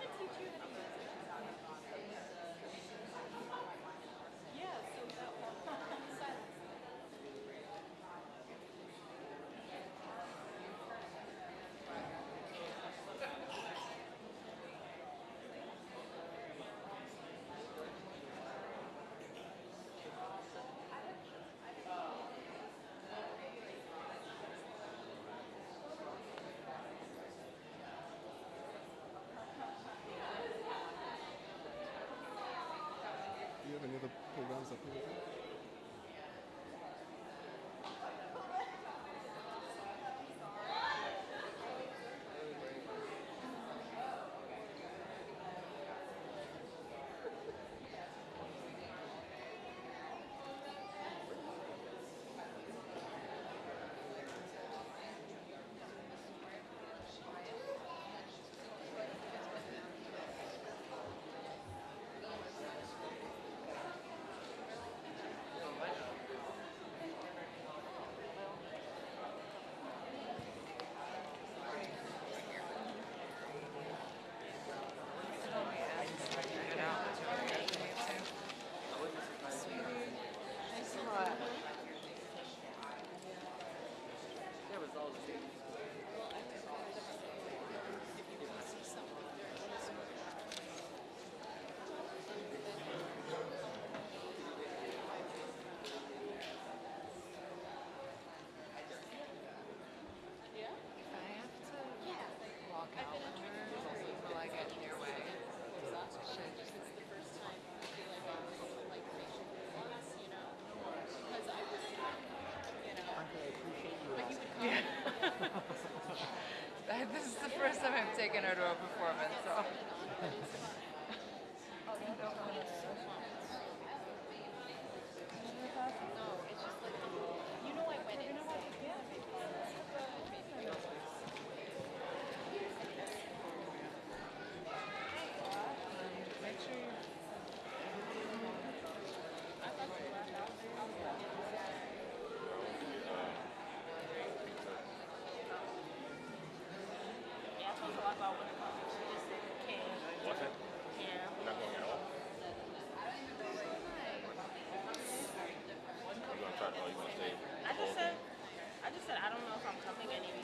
to teach you have any happening anymore.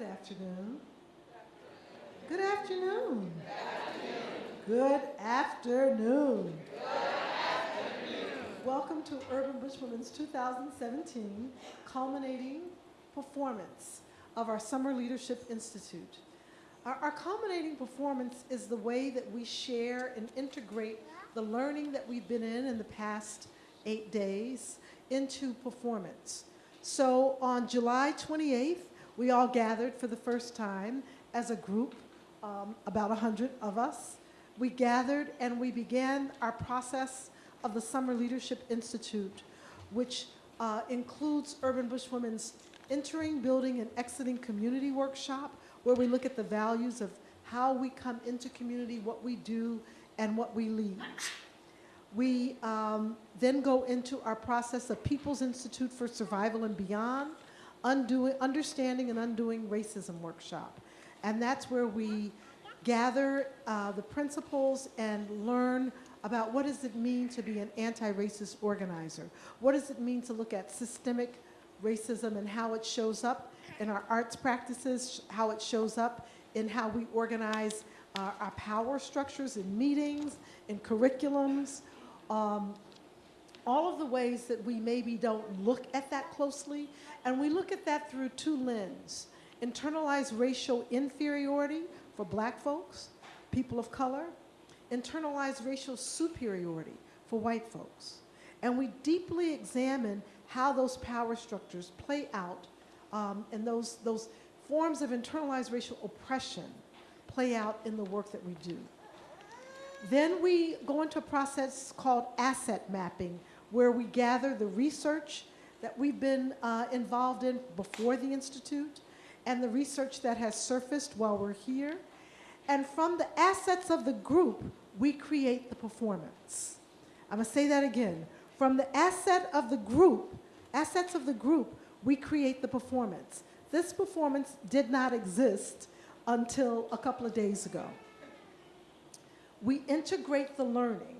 You? afternoon. Good afternoon. Good afternoon. Welcome to Urban Bush Women's 2017 culminating performance of our Summer Leadership Institute. Our, our culminating performance is the way that we share and integrate the learning that we've been in in the past eight days into performance. So on July 28th, we all gathered for the first time as a group, um, about 100 of us. We gathered and we began our process of the Summer Leadership Institute, which uh, includes Urban Bush Women's Entering, Building, and Exiting Community Workshop, where we look at the values of how we come into community, what we do, and what we lead. We um, then go into our process of People's Institute for Survival and Beyond, undoing, Understanding and Undoing Racism Workshop. And that's where we gather uh, the principles and learn about what does it mean to be an anti-racist organizer? What does it mean to look at systemic racism and how it shows up in our arts practices, how it shows up in how we organize uh, our power structures in meetings, in curriculums, um, all of the ways that we maybe don't look at that closely. And we look at that through two lenses. Internalized racial inferiority for black folks, people of color, internalized racial superiority for white folks. And we deeply examine how those power structures play out um, and those, those forms of internalized racial oppression play out in the work that we do. Then we go into a process called asset mapping, where we gather the research that we've been uh, involved in before the Institute and the research that has surfaced while we're here. And from the assets of the group, we create the performance. I'm gonna say that again. From the asset of the group, assets of the group, we create the performance. This performance did not exist until a couple of days ago. We integrate the learning.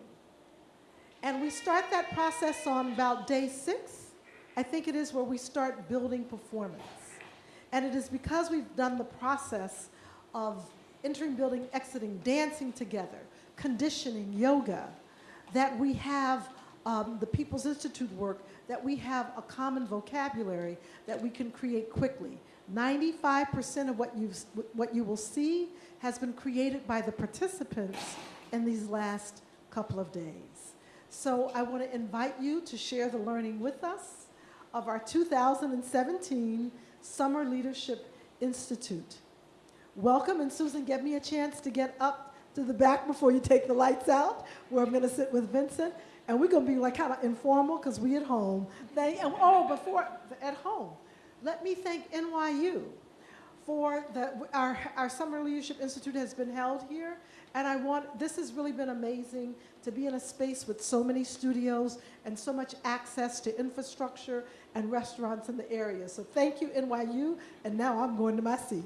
And we start that process on about day six, I think it is where we start building performance. And it is because we've done the process of entering, building, exiting, dancing together, conditioning, yoga, that we have um, the People's Institute work, that we have a common vocabulary that we can create quickly. 95% of what, you've, what you will see has been created by the participants in these last couple of days. So I want to invite you to share the learning with us of our 2017 Summer Leadership Institute. Welcome, and Susan, give me a chance to get up to the back before you take the lights out, where I'm going to sit with Vincent. And we're going to be like kind of informal because we at home. They, oh, before, at home. Let me thank NYU for the, our, our Summer Leadership Institute has been held here. And I want, this has really been amazing to be in a space with so many studios and so much access to infrastructure and restaurants in the area. So thank you, NYU. And now I'm going to my seat.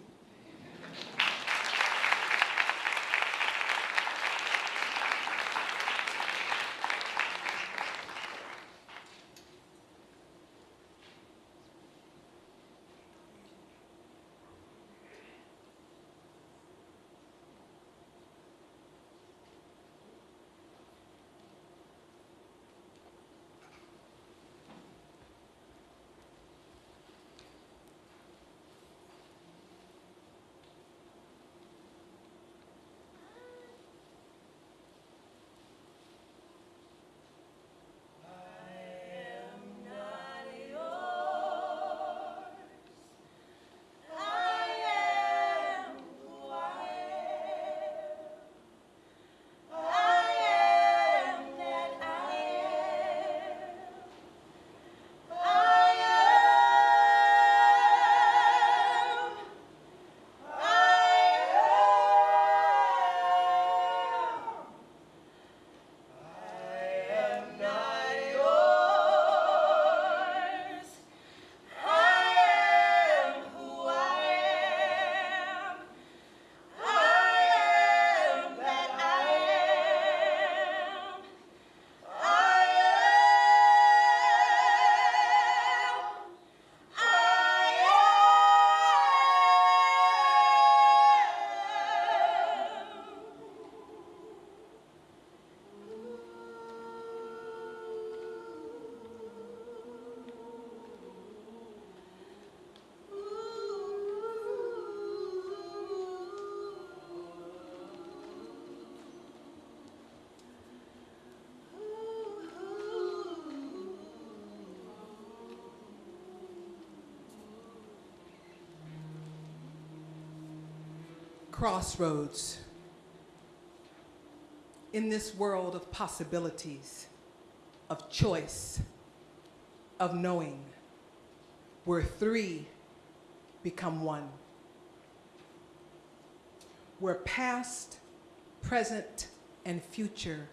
Crossroads in this world of possibilities, of choice, of knowing, where three become one, where past, present, and future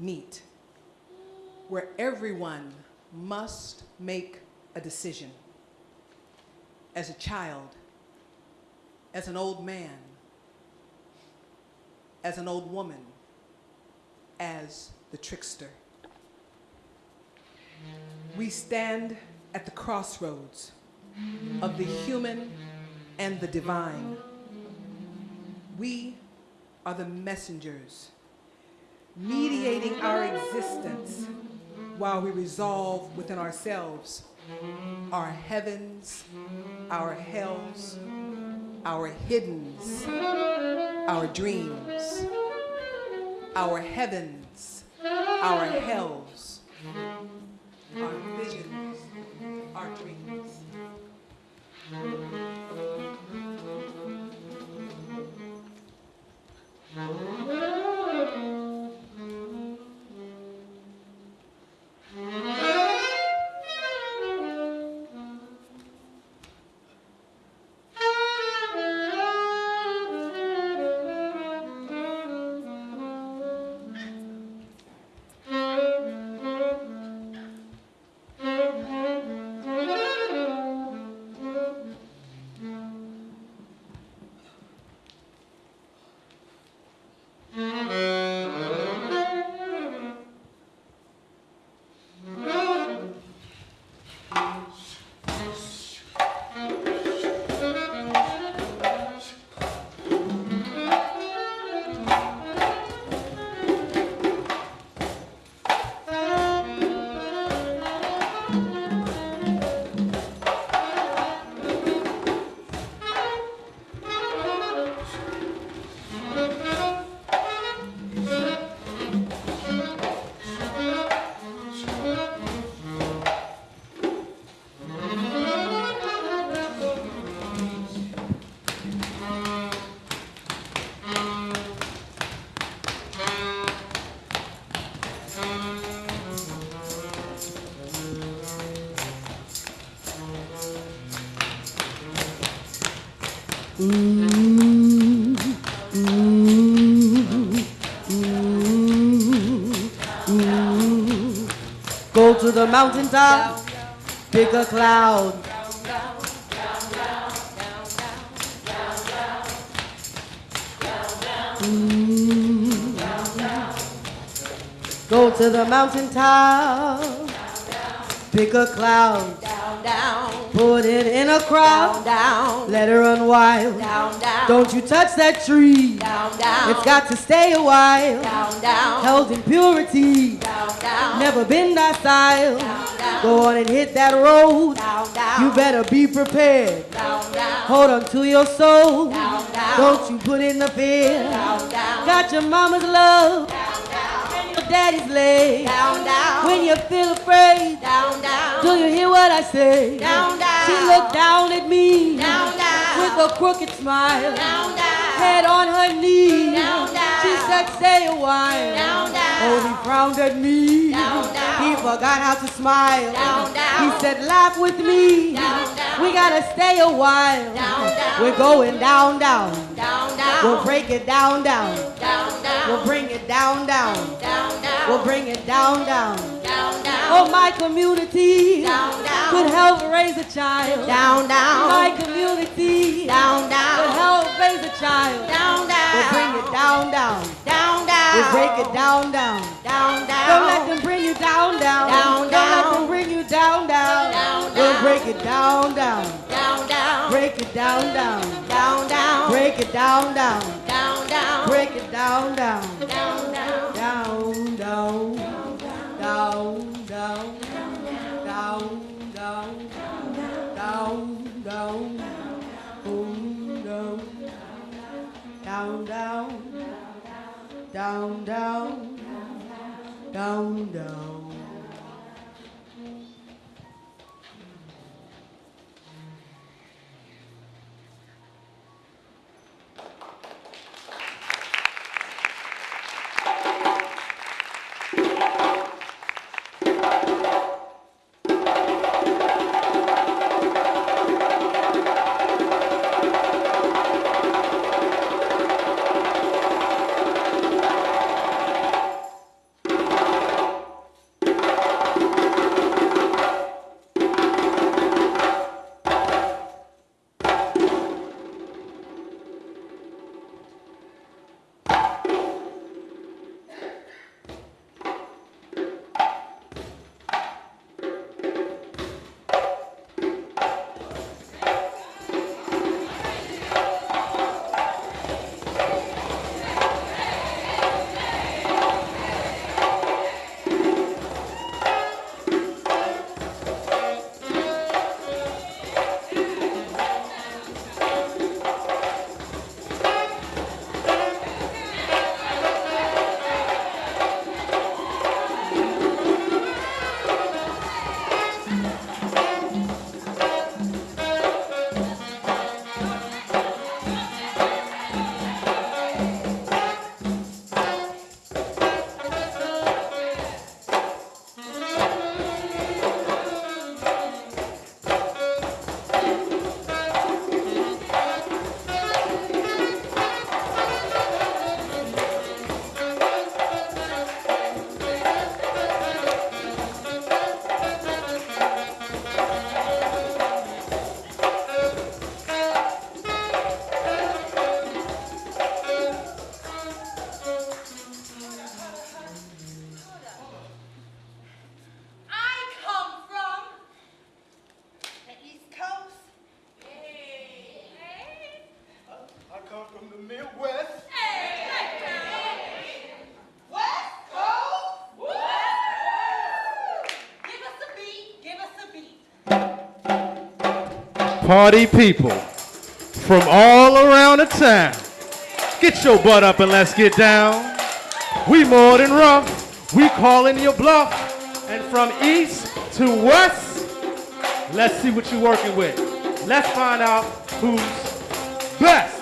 meet, where everyone must make a decision. As a child, as an old man, as an old woman, as the trickster. We stand at the crossroads of the human and the divine. We are the messengers mediating our existence while we resolve within ourselves our heavens, our hells, our hiddens, our dreams, our heavens, our hells, our visions, our dreams. Go the mountaintop, pick a cloud. Mm. Go to the mountaintop, pick a cloud, put it in a crowd, let her run wild. Don't you touch that tree, it's got to stay a while. down, down, Held in purity, never been docile. Go on and hit that road. You better be prepared. Hold on to your soul. Don't you put in the fear. Got your mama's love and your daddy's leg. When you feel afraid, do you hear what I say? She looked down at me with a crooked smile. Head on her knee. Down, down. She said, stay a while. Down, down, Oh, he frowned at me. Down, down. He forgot how to smile. Down, down. He said, laugh with me. Down, down. We gotta stay a while. Down, down. We're going down, down. down, down, We'll break it down, down. down, down, We'll bring it down, down. down, down, We'll bring it down, down. down, down, Oh, my community down, down, could help raise a child. down, down, My community down, could help raise a child. down, down, We'll bring it down, down. down, down, We'll break it down, down. down, down, Don't let them bring you down, down. Down, Don't let them bring you down, down. Down, We'll break it down, down. down, down, Break it down, down. down, down, Break it down, down. down, down, Break it down, down. down, down, Down, down. Down, down. Down, down. Down, down. Boom, down. Down, down. Down, down. Down, down. used Party people from all around the town. Get your butt up and let's get down. We more than rough, we calling your bluff. And from east to west, let's see what you're working with. Let's find out who's best.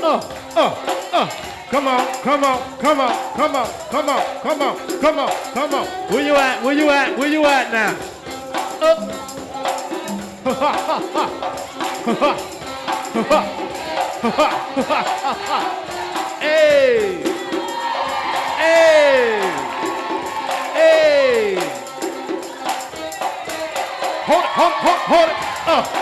Uh, uh, uh. Come on, come on, come on, come on, come on, come on, come on, come on. Where you at? Where you at? Where you at now? Up. hey! Hey! Hey! Hold it, hold it, hold it, hold it. Uh.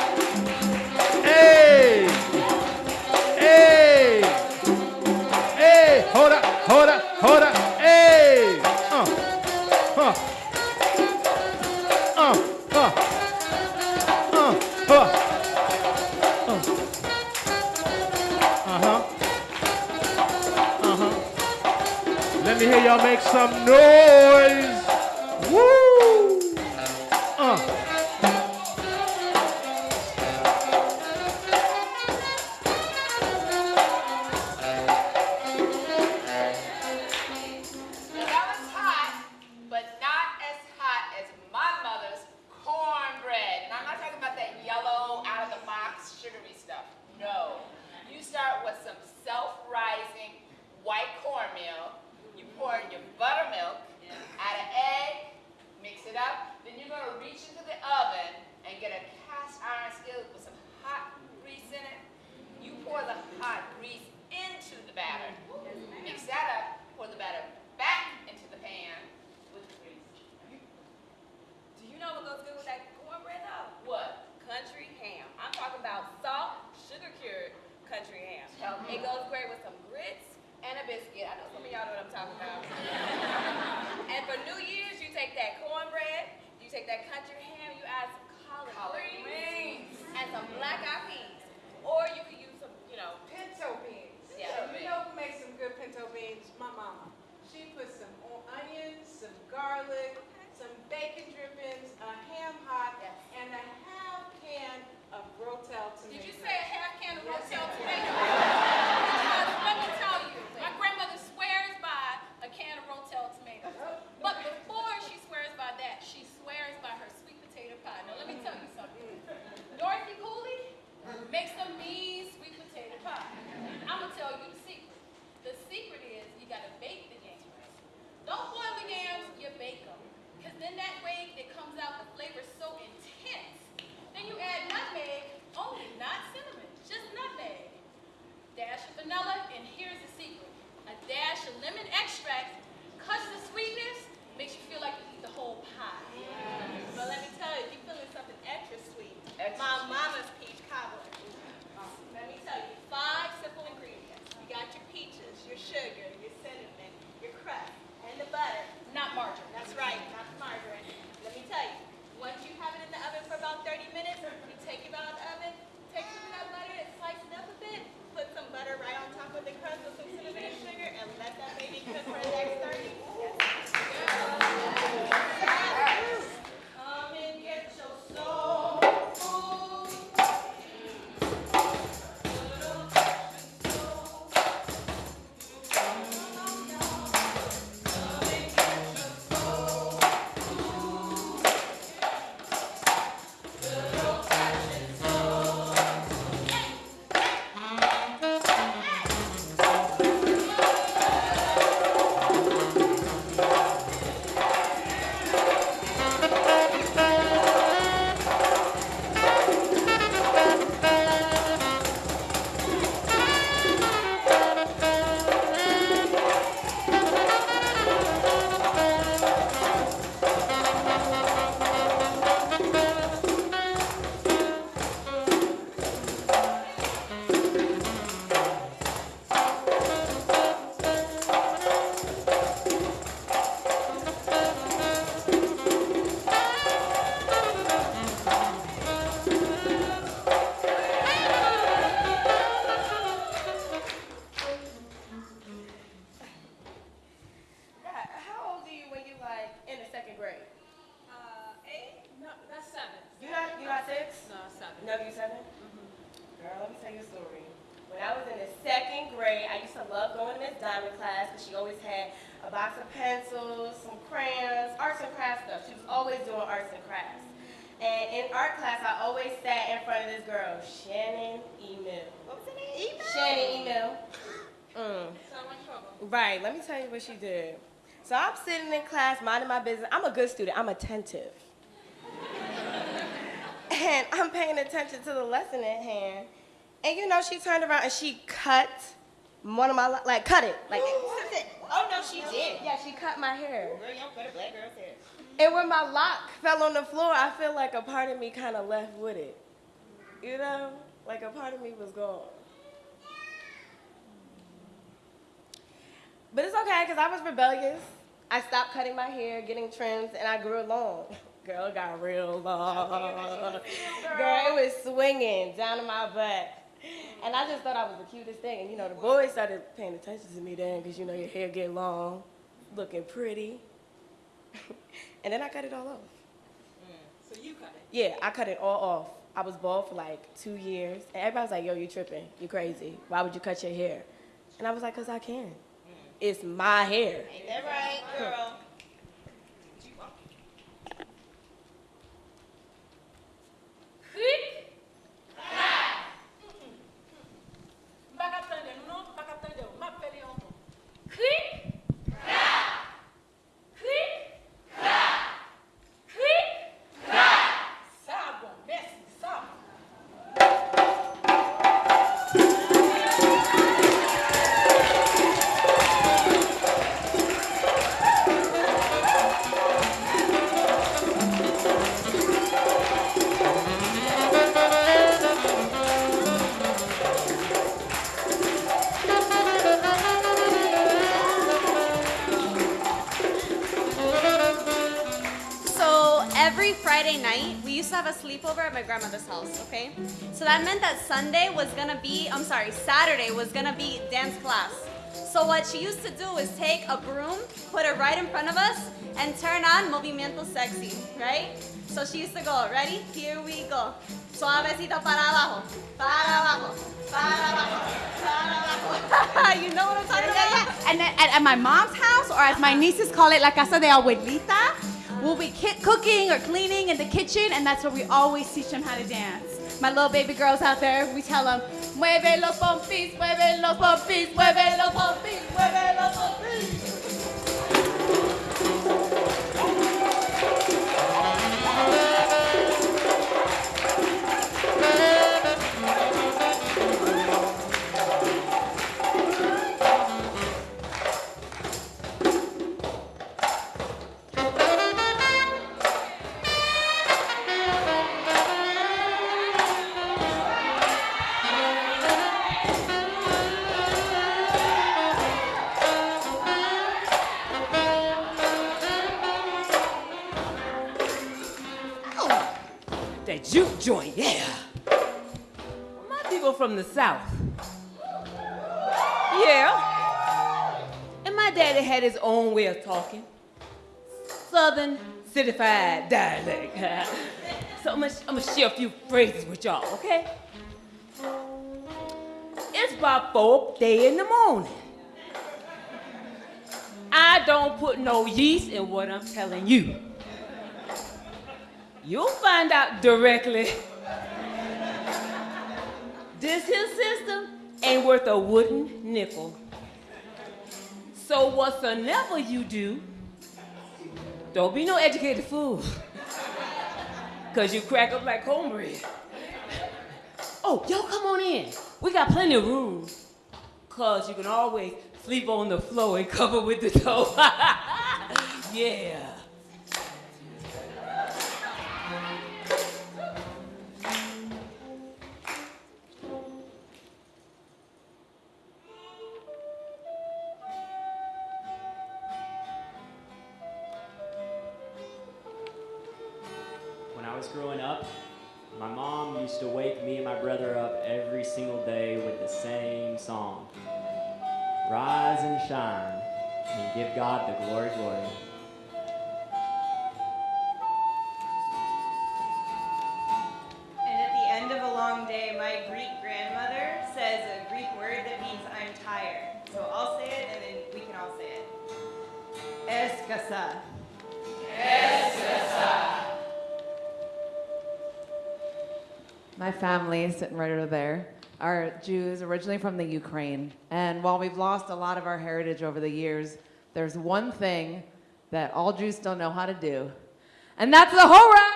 Class, I always sat in front of this girl, Shannon Emil. What was her name? Shannon Emil. Mm. Right, let me tell you what she did. So I'm sitting in class, minding my business. I'm a good student, I'm attentive. and I'm paying attention to the lesson at hand. And you know, she turned around and she cut one of my, like, cut it. Like, oh no, she did. Yeah, she cut my hair. Girl, you don't cut a black girl's hair. And when my lock fell on the floor, I feel like a part of me kind of left with it. You know? Like a part of me was gone. But it's okay, because I was rebellious. I stopped cutting my hair, getting trims, and I grew long. Girl, it got real long. Girl, it was swinging down to my butt. And I just thought I was the cutest thing. And you know, the boys started paying attention to me then, because you know, your hair get long, looking pretty. and then I cut it all off. Mm. So you cut it. Yeah, I cut it all off. I was bald for like two years. And everybody was like, yo, you tripping. You crazy. Why would you cut your hair? And I was like, because I can. Mm. It's my hair. Ain't that right, girl? Was gonna be dance class. So what she used to do is take a broom, put it right in front of us, and turn on Movimiento Sexy, right? So she used to go, ready? Here we go. Suavecito para abajo, para abajo, para abajo, para abajo. you know what I'm talking about? And then at, at my mom's house, or as my uh-huh. nieces call it, la casa de abuelita, uh-huh. we'll be cooking or cleaning in the kitchen, and that's where we always teach them how to dance. My little baby girls out there, we tell them, mueve los pompis, mueve los pompis, mueve los pompis, mueve los pompis. Of talking. Southern certified dialect. so I'm gonna, I'm gonna share a few phrases with y'all, okay? It's about four day in the morning. I don't put no yeast in what I'm telling you. You'll find out directly. This here system ain't worth a wooden nickel. So whatsoever you do, don't be no educated fool. Cause you crack up like cornbread. Oh, y'all come on in. We got plenty of room. Cause you can always sleep on the floor and cover with the dough. yeah. my brother up every single day with the same song. Rise and shine and give God the glory, glory. And at the end of a long day, my Greek grandmother says a Greek word that means I'm tired. So I'll say it and then we can all say it. Eskasa. Family, sitting right over there, are Jews originally from the Ukraine. And while we've lost a lot of our heritage over the years, there's one thing that all Jews still know how to do, and that's the hora!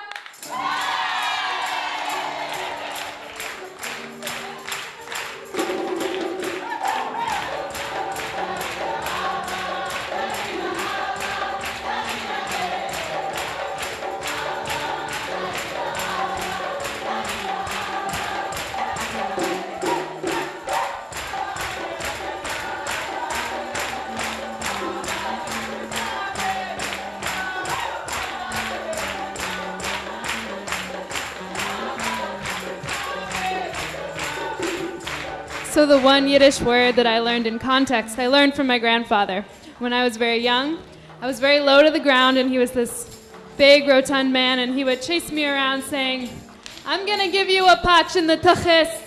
So, the one Yiddish word that I learned in context, I learned from my grandfather. When I was very young, I was very low to the ground, and he was this big, rotund man, and he would chase me around saying, I'm gonna give you a potch in the tuchis.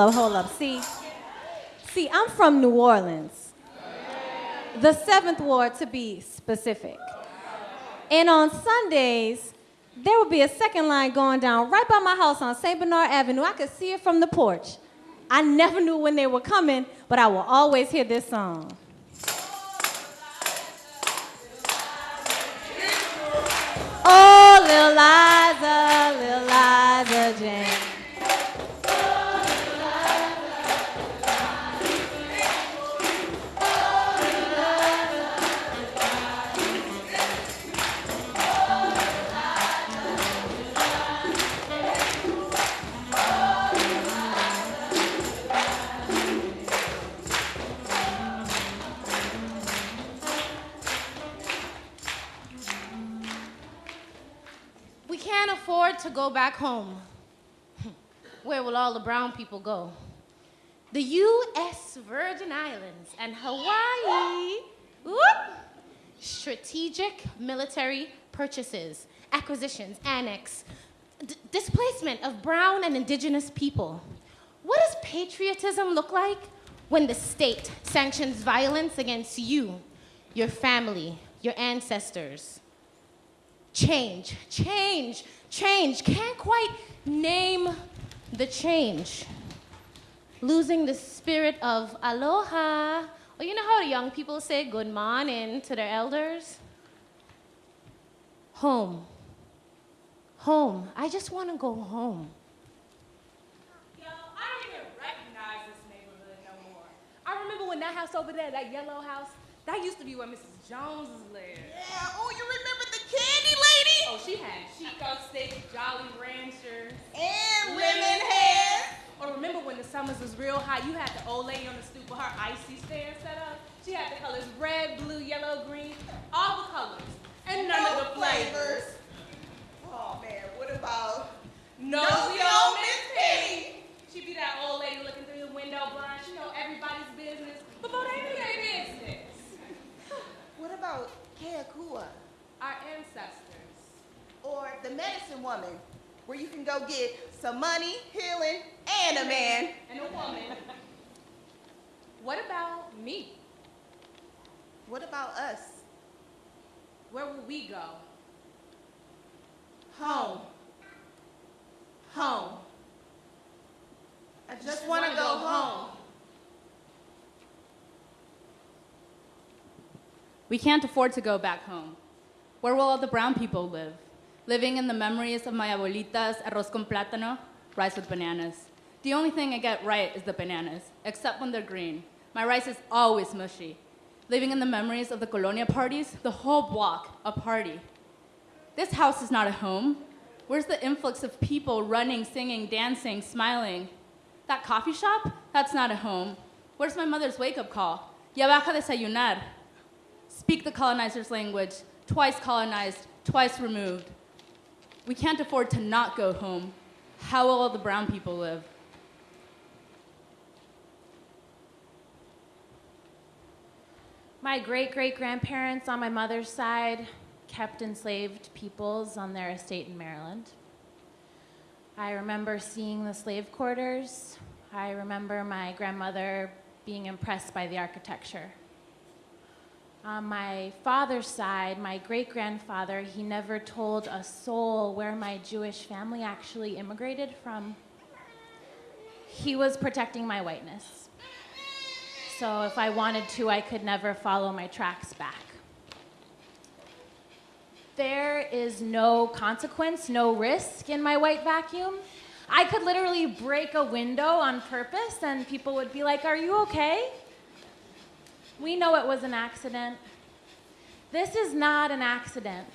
Up, hold up. See, see, I'm from New Orleans, the seventh ward to be specific. And on Sundays, there would be a second line going down right by my house on St. Bernard Avenue. I could see it from the porch. I never knew when they were coming, but I will always hear this song. Oh, Lil Liza, Lil Liza Jane. To go back home. Where will all the brown people go? The U.S. Virgin Islands and Hawaii. Whoop! Strategic military purchases, acquisitions, annex, displacement of brown and indigenous people. What does patriotism look like when the state sanctions violence against you, your family, your ancestors? Change, change, change. Can't quite name the change. Losing the spirit of aloha. Or you know how the young people say good morning to their elders? Home. Home. I just want to go home. Yo, I don't even recognize this neighborhood no more. I remember when that house over there, that yellow house, that used to be where Mrs. Jones lived. Yeah, oh, you remember the candy lady? Oh, she had Chico sticks, Jolly Ranchers, And lemon hair. Or remember when the summers was real hot, you had the old lady on the stoop with her icy stand set up? She had the colors red, blue, yellow, green, all the colors. And none of the flavors. Oh man, what about No, Nosy we old old Miss Miss Penny. She be that old lady looking through the window blind. She know everybody's business before they knew their business. What about Keakua? Our ancestors. Or the medicine woman, where you can go get some money, healing, and a man. And a woman. What about me? What about us? Where will we go? Home. Home. I just want to go home. We can't afford to go back home. Where will all the brown people live? Living in the memories of my abuelita's arroz con plátano, rice with bananas. The only thing I get right is the bananas, except when they're green. My rice is always mushy. Living in the memories of the colonia parties, the whole block a party. This house is not a home. Where's the influx of people running, singing, dancing, smiling? That coffee shop? That's not a home. Where's my mother's wake up call? Ya baja desayunar. Speak the colonizer's language, twice colonized, twice removed. We can't afford to not go home. How will all the brown people live? My great great grandparents on my mother's side kept enslaved peoples on their estate in Maryland. I remember seeing the slave quarters. I remember my grandmother being impressed by the architecture. On my father's side, my great grandfather, he never told a soul where my Jewish family actually immigrated from. He was protecting my whiteness. So if I wanted to, I could never follow my tracks back. There is no consequence, no risk in my white vacuum. I could literally break a window on purpose and people would be like, Are you okay? We know it was an accident. This is not an accident.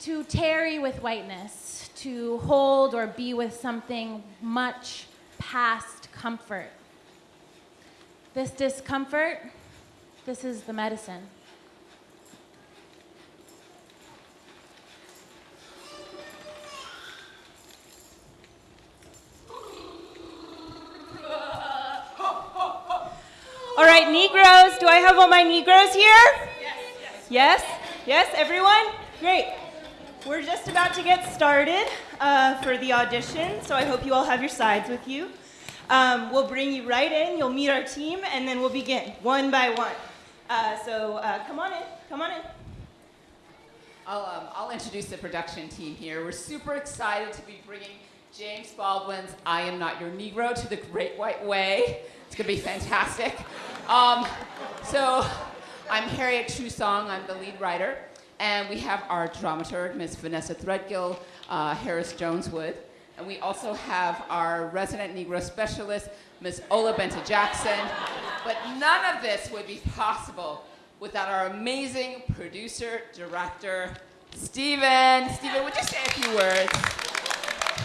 To tarry with whiteness, to hold or be with something much past comfort. This discomfort, this is the medicine. All right, Negroes, do I have all my Negroes here? Yes, yes, Yes. everyone? Great. We're just about to get started uh, for the audition, so I hope you all have your sides with you. Um, we'll bring you right in, you'll meet our team, and then we'll begin one by one. Uh, so uh, come on in, come on in. I'll, um, I'll introduce the production team here. We're super excited to be bringing James Baldwin's I Am Not Your Negro to the Great White Way. It's going to be fantastic. Um, so, I'm Harriet Trusong, I'm the lead writer, and we have our dramaturg, Ms. Vanessa Threadgill uh, Harris Joneswood. And we also have our resident Negro specialist, Ms. Ola Benta Jackson. But none of this would be possible without our amazing producer, director, Stephen. Stephen, would you say a few words?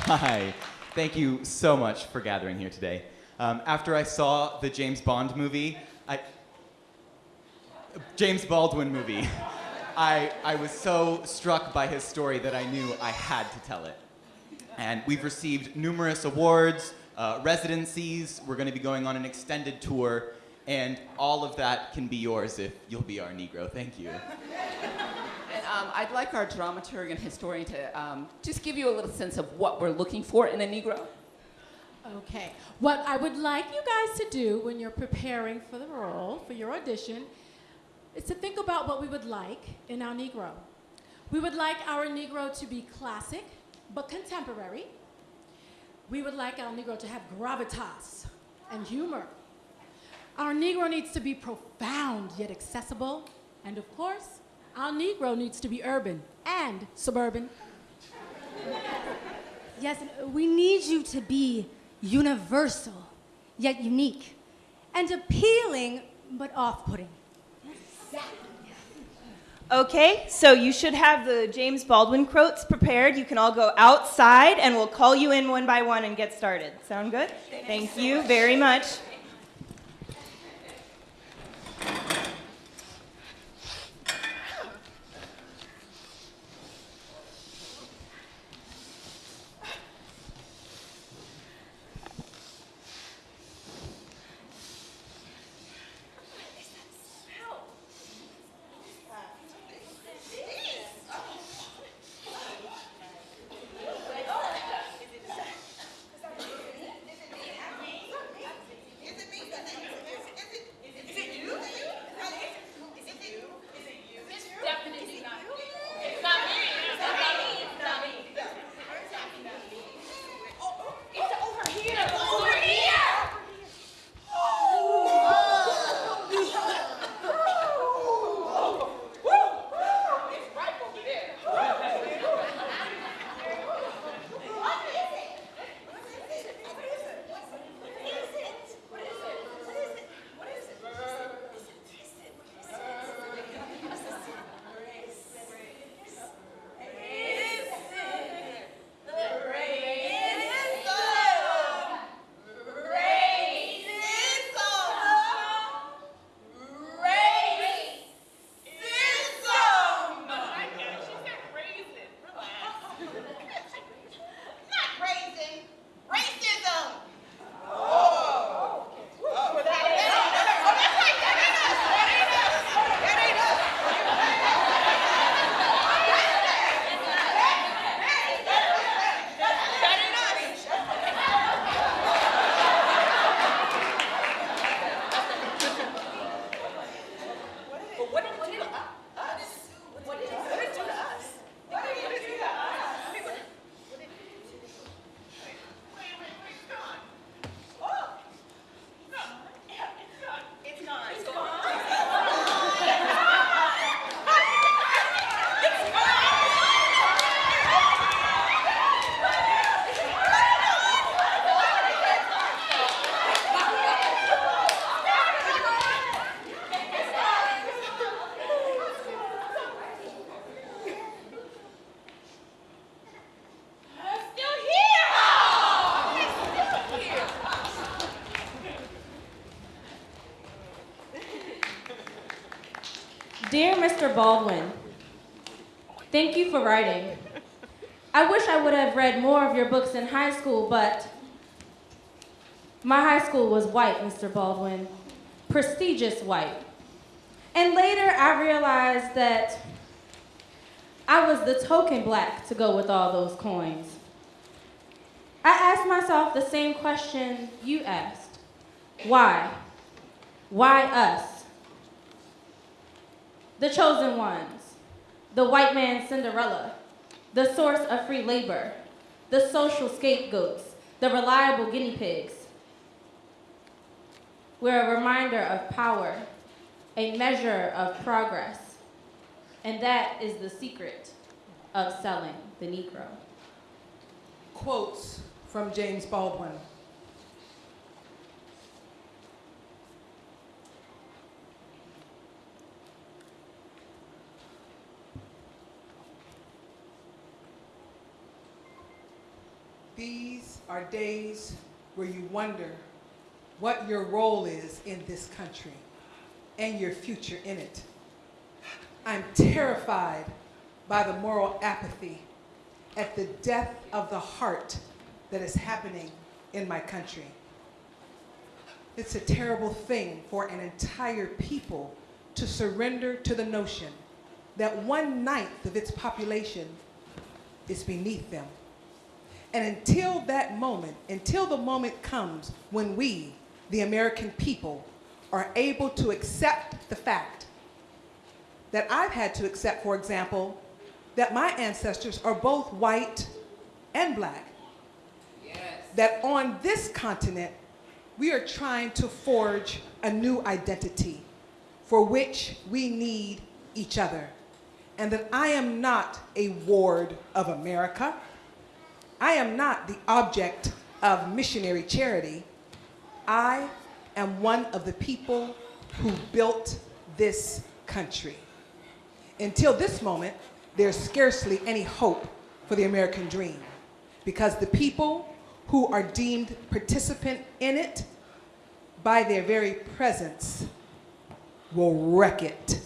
Hi. Thank you so much for gathering here today. Um, after I saw the James Bond movie, I. James Baldwin movie, I, I was so struck by his story that I knew I had to tell it. And we've received numerous awards, uh, residencies. We're going to be going on an extended tour, and all of that can be yours if you'll be our Negro. Thank you. Um, I'd like our dramaturg and historian to um, just give you a little sense of what we're looking for in a Negro. Okay. What I would like you guys to do when you're preparing for the role, for your audition, is to think about what we would like in our Negro. We would like our Negro to be classic, but contemporary. We would like our Negro to have gravitas and humor. Our Negro needs to be profound yet accessible. And of course, our Negro needs to be urban and suburban. Yes, we need you to be universal, yet unique, and appealing, but off putting. Okay, so you should have the James Baldwin quotes prepared. You can all go outside and we'll call you in one by one and get started. Sound good? Thank you very much. Mr. Baldwin, thank you for writing. I wish I would have read more of your books in high school, but my high school was white, Mr. Baldwin, prestigious white. And later I realized that I was the token black to go with all those coins. I asked myself the same question you asked. Why? Why us? Chosen ones, the white man's Cinderella, the source of free labor, the social scapegoats, the reliable guinea pigs. We're a reminder of power, a measure of progress, and that is the secret of selling the Negro. Quotes from James Baldwin. These are days where you wonder what your role is in this country and your future in it. I'm terrified by the moral apathy at the death of the heart that is happening in my country. It's a terrible thing for an entire people to surrender to the notion that one ninth of its population is beneath them. And until that moment, until the moment comes when we, the American people, are able to accept the fact that I've had to accept, for example, that my ancestors are both white and black. Yes. That on this continent, we are trying to forge a new identity for which we need each other. And that I am not a ward of America. I am not the object of missionary charity. I am one of the people who built this country. Until this moment, there's scarcely any hope for the American dream because the people who are deemed participant in it by their very presence will wreck it.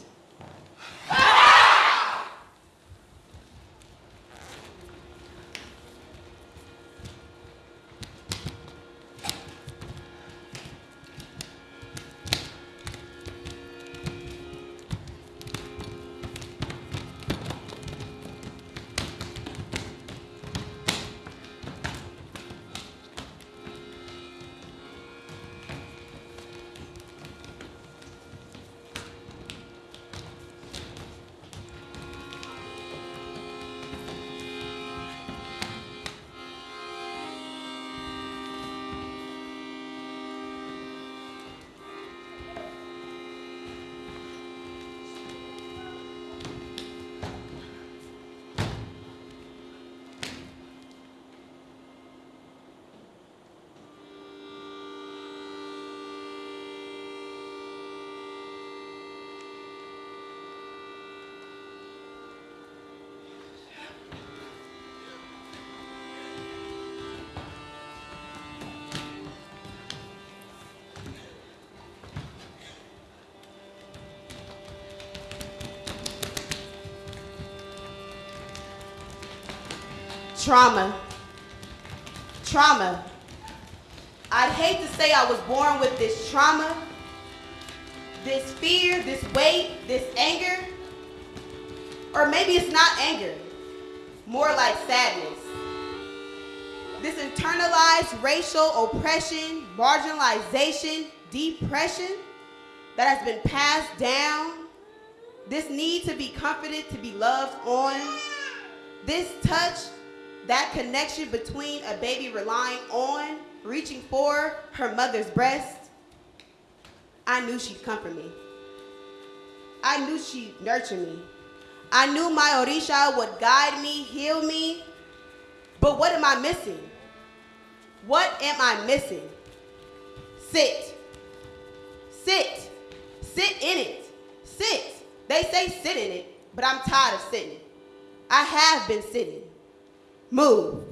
Trauma. Trauma. I'd hate to say I was born with this trauma, this fear, this weight, this anger. Or maybe it's not anger, more like sadness. This internalized racial oppression, marginalization, depression that has been passed down. This need to be comforted, to be loved on. This touch that connection between a baby relying on, reaching for her mother's breast, I knew she'd comfort me. I knew she'd nurture me. I knew my Orisha would guide me, heal me. But what am I missing? What am I missing? Sit. Sit. Sit in it. Sit. They say sit in it, but I'm tired of sitting. I have been sitting. Move.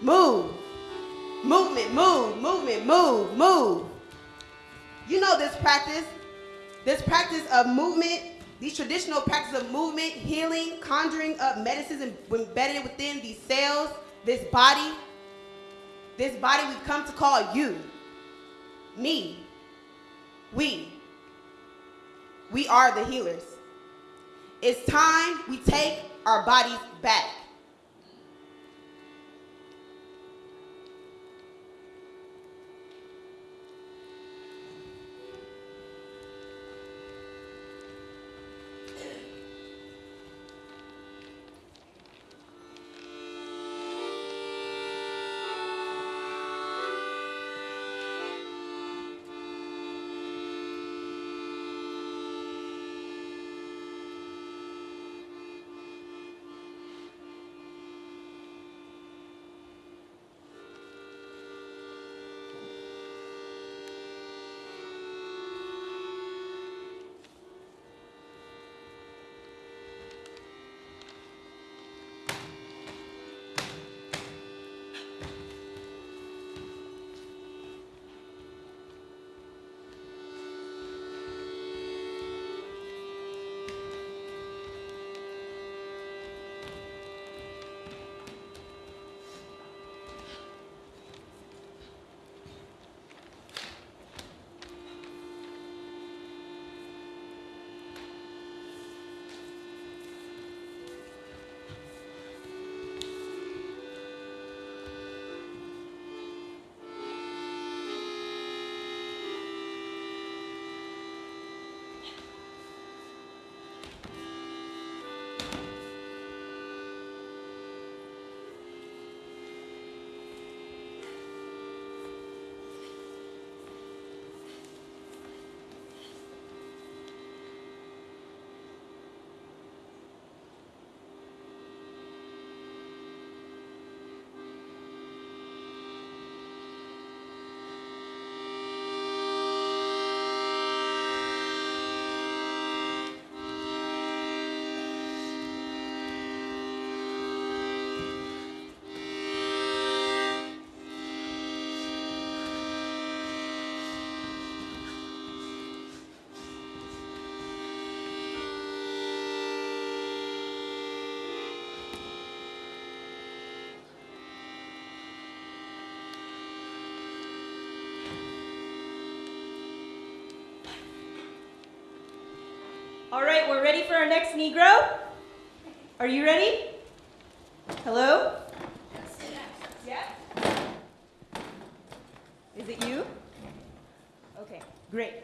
Move. Movement, move, movement, move, move. You know this practice. This practice of movement These traditional practices of movement, healing, conjuring up medicines embedded within these cells, this body, this body we've come to call you, me, we. We are the healers. It's time we take our bodies back. All right, we're ready for our next Negro. Are you ready? Hello? Yes? Is it you? Okay, great.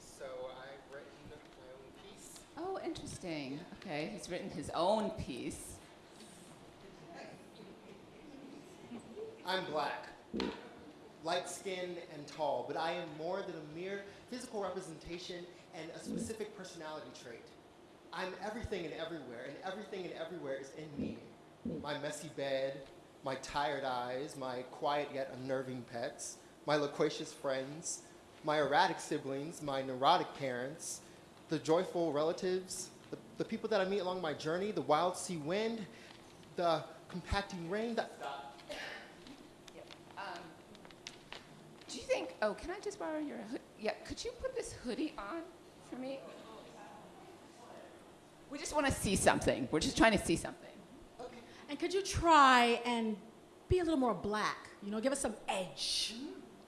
So I've written my own piece. Oh, interesting. Okay, he's written his own piece. I'm black, light skinned and tall, but I am more than a mere physical representation and a specific personality trait. I'm everything and everywhere, and everything and everywhere is in me. My messy bed, my tired eyes, my quiet yet unnerving pets, my loquacious friends, my erratic siblings, my neurotic parents, the joyful relatives, the, the people that I meet along my journey, the wild sea wind, the compacting rain that do you think? Oh, can I just borrow your hood? Yeah, could you put this hoodie on for me? We just want to see something. We're just trying to see something. Okay. And could you try and be a little more black? You know, give us some edge.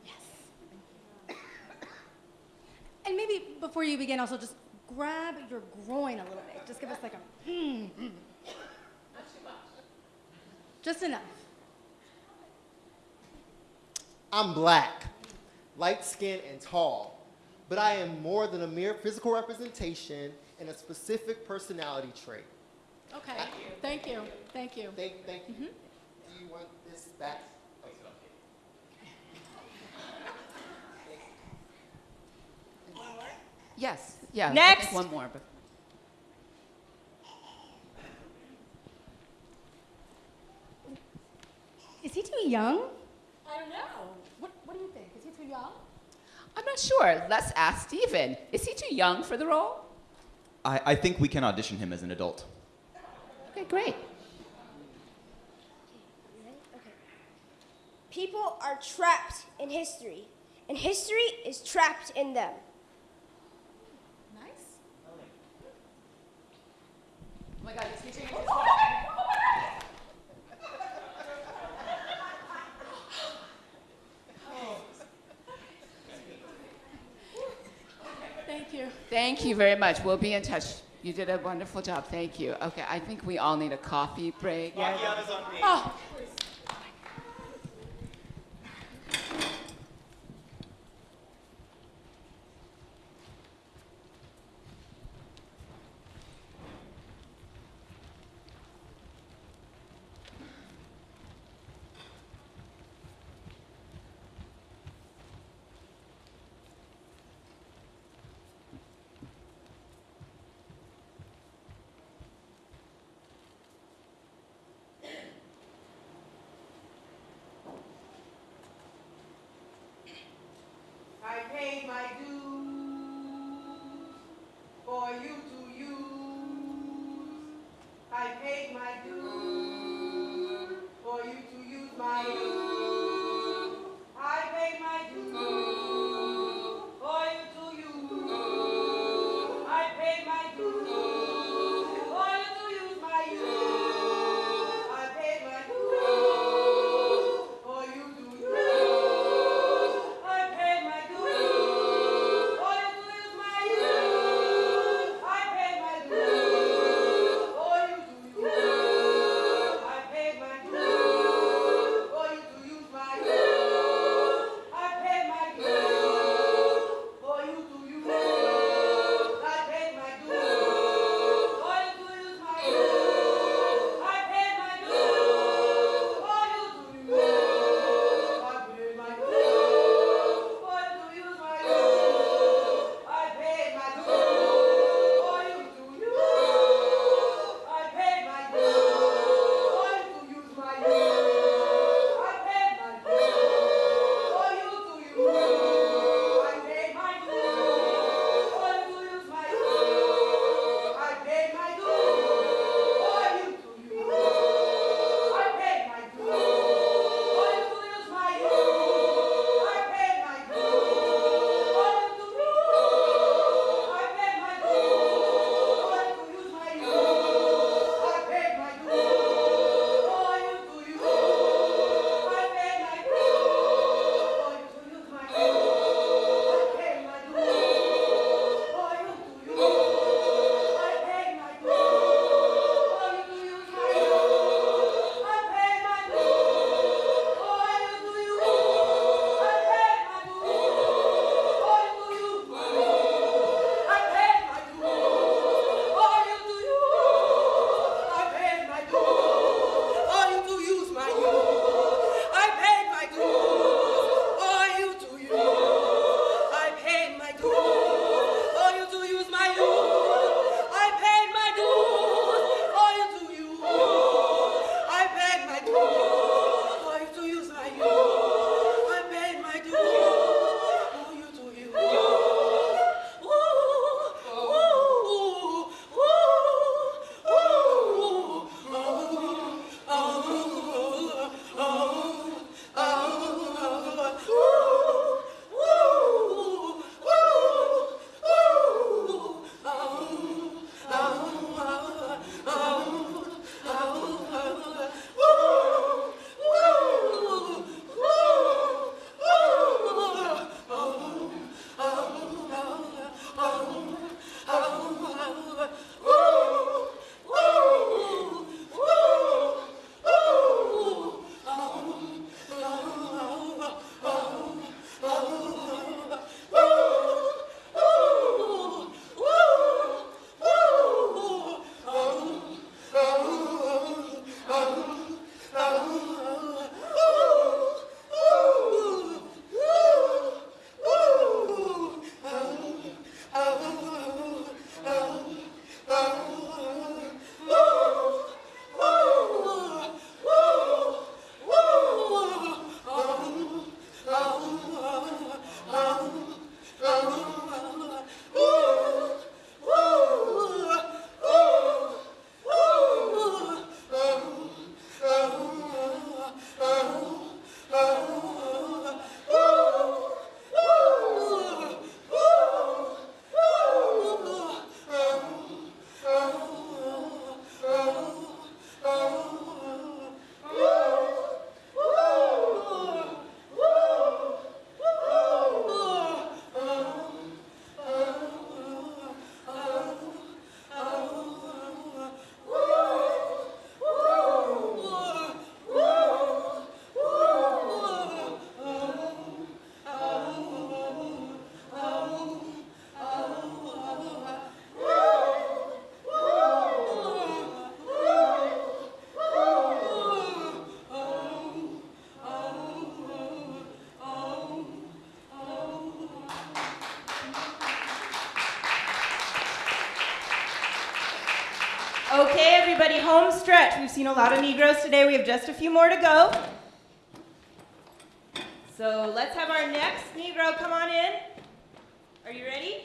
Yes. And maybe before you begin, also just grab your groin a little bit. Just give us like a hmm. hmm. Just enough. I'm black, light skinned and tall, but I am more than a mere physical representation and a specific personality trait. Okay. Thank you. Thank you. Thank, you. thank you. Mhm. Do you want this back? Yes. Yeah. I think Next. One more. But Is he too young? I don't know. What, what do you think? Is he too young? I'm not sure. Let's ask Steven. Is he too young for the role? I, I think we can audition him as an adult. Okay, great. People are trapped in history, and history is trapped in them. Nice. Oh my God, he's teaching Thank you. Very much. We'll be in touch. You did a wonderful job. Thank you. Okay, I think we all need a coffee break. Oh, I paid my dues stretch. We've seen a lot of Negroes today. We have just a few more to go. So let's have our next Negro come on in. Are you ready?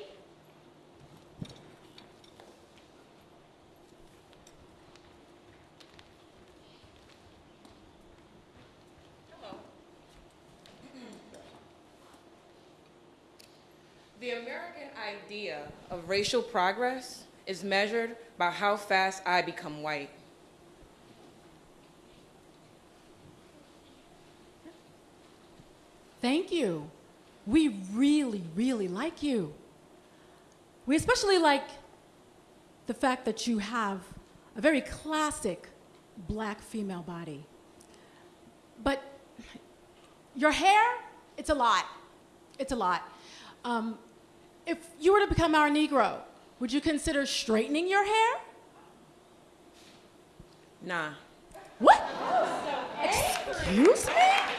The American idea of racial progress is measured by how fast I become white. Thank you. We really, really like you. We especially like the fact that you have a very classic black female body. But your hair, it's a lot. It's a lot. Um, if you were to become our Negro, would you consider straightening your hair? Nah. What? Excuse me?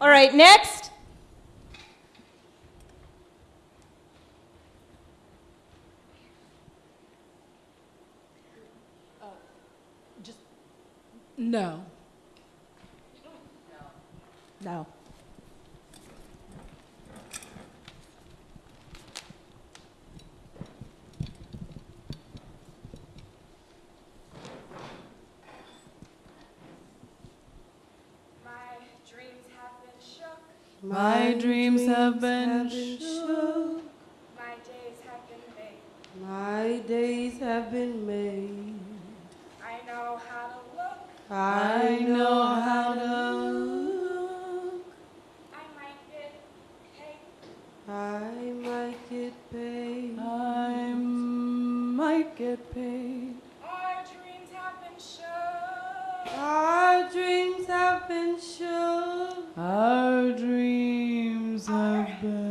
All right, next. Just no. No. My dreams have been shook. My dreams have been shook. My days have been made. My days have been made. I know how to look. I know how to look. I might get paid. I might get paid. I might get paid. Our dreams have been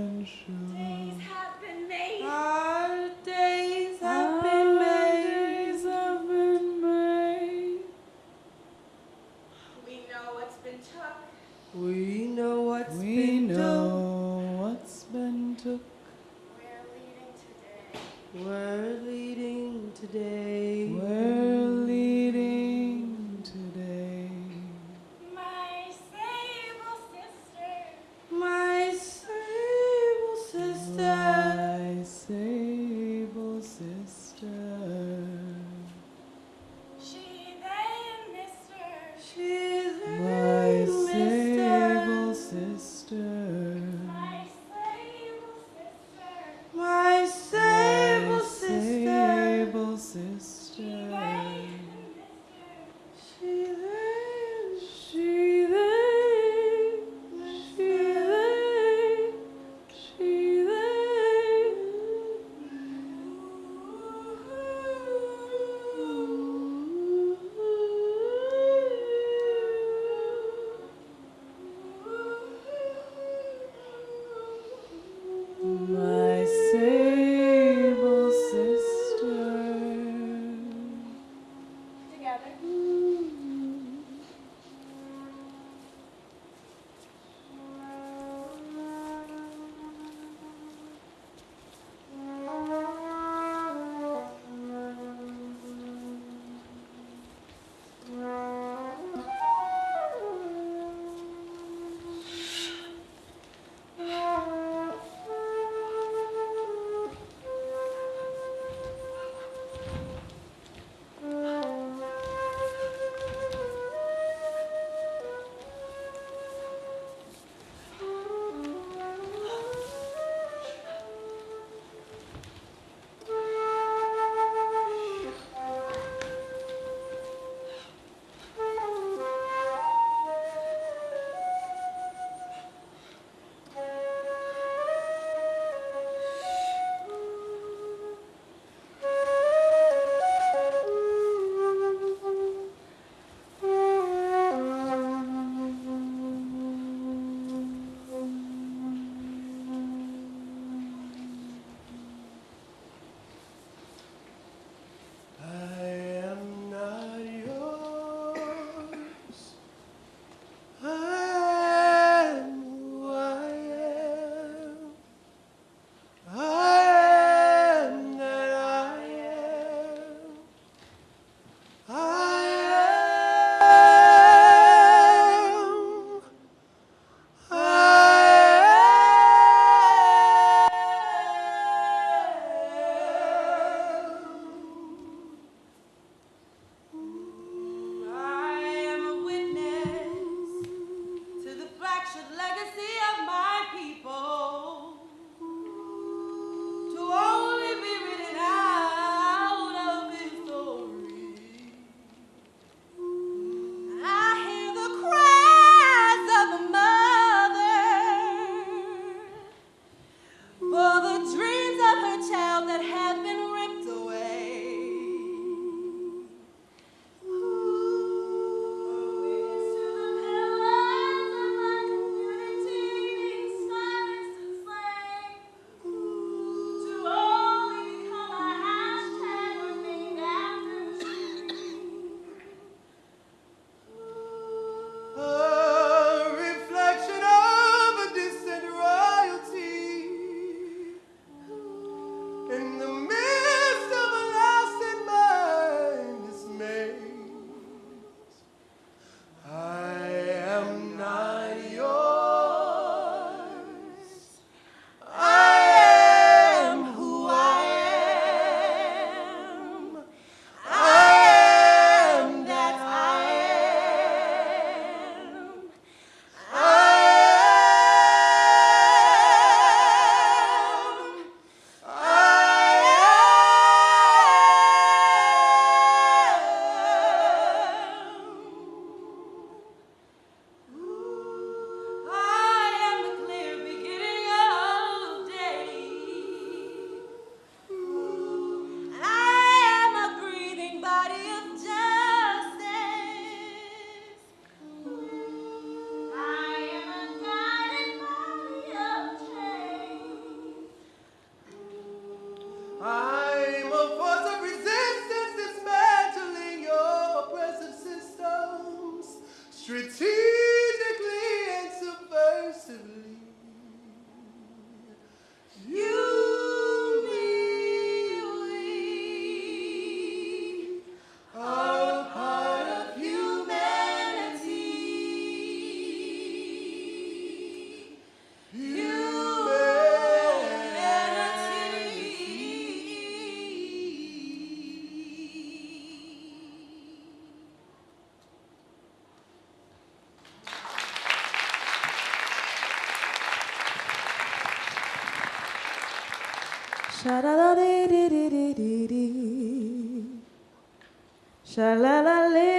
Sha-da-da-dee-dee-dee-dee-dee. Dandy.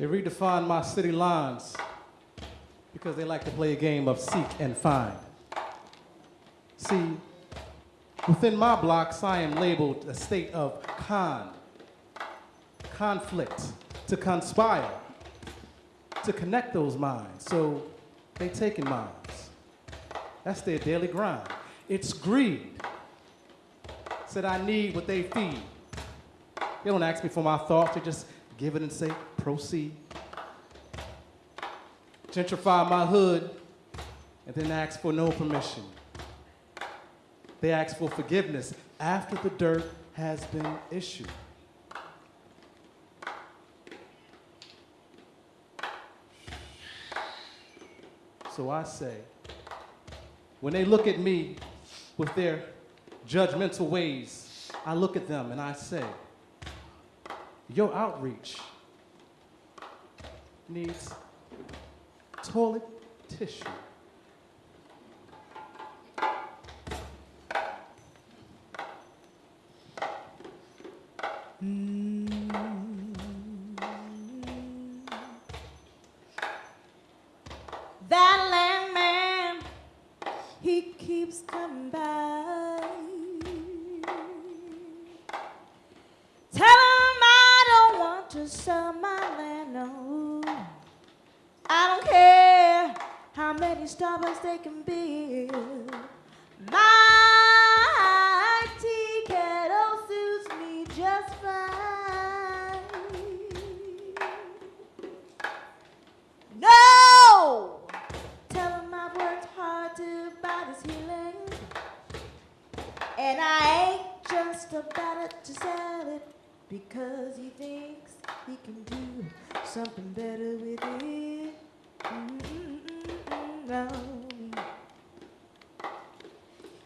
They redefined my city lines because they like to play a game of seek and find. See, within my blocks, I am labeled a state of con, conflict, to conspire, to connect those minds. So they taking minds. That's their daily grind. It's greed. Said I need what they feed. They don't ask me for my thoughts, they just give it and say, proceed. Gentrify my hood and then ask for no permission. They ask for forgiveness after the dirt has been issued. So I say, when they look at me with their judgmental ways, I look at them and I say, your outreach needs toilet tissue.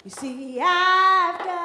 You see, I've got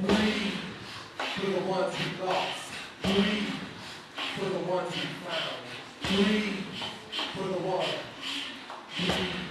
Breathe for the ones we lost. Breathe for the ones we found. Breathe for the water. Breathe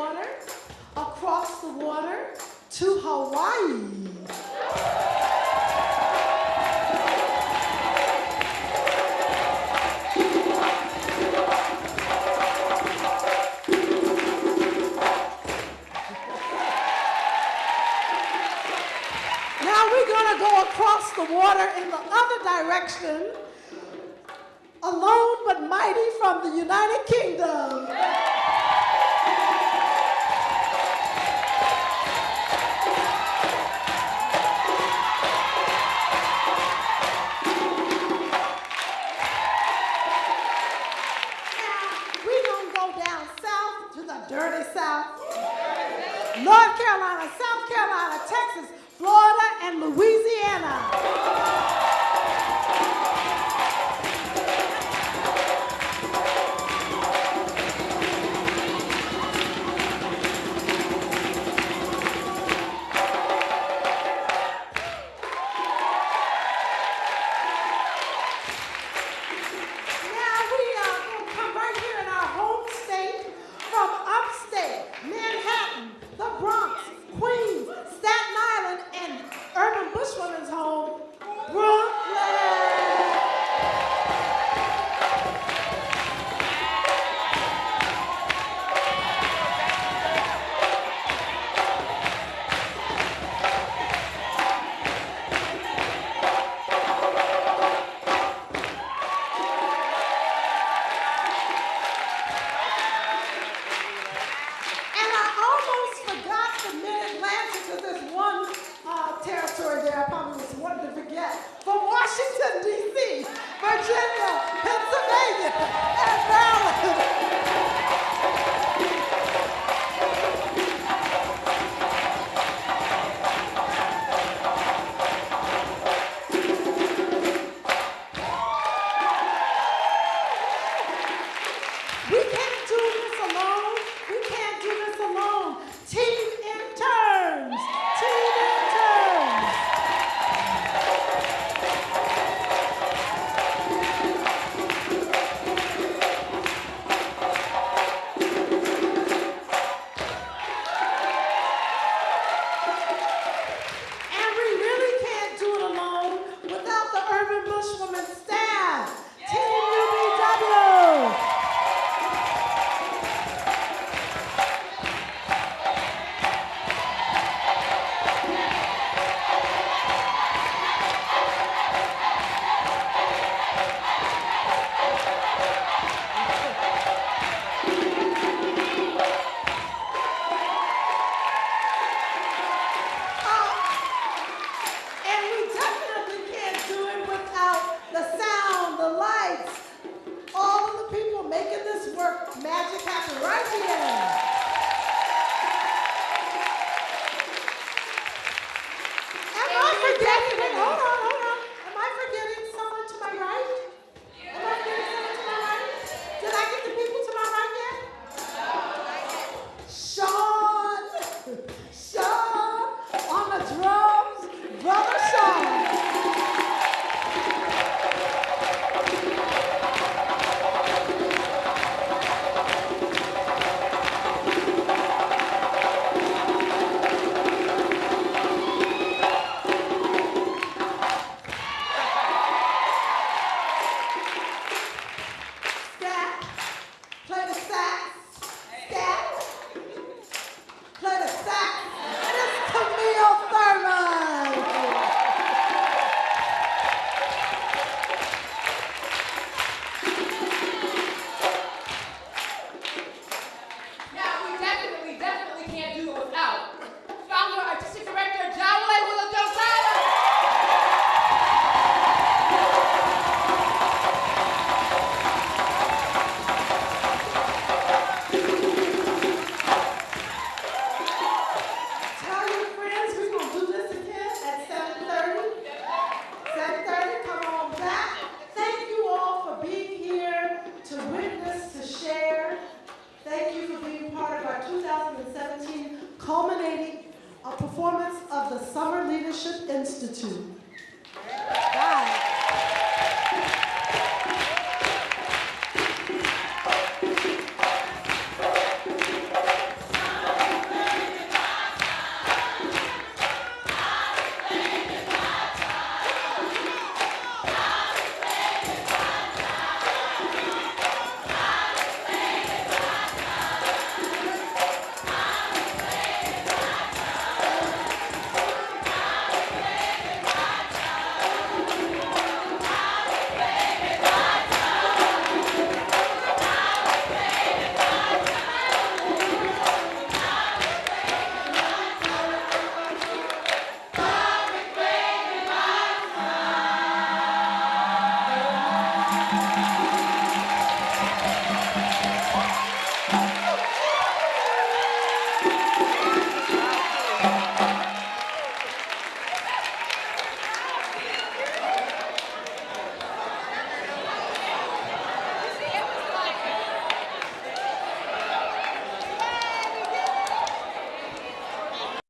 water, across the water to Hawaii. Now we're gonna go across the water in the other direction, alone but mighty from the United Kingdom.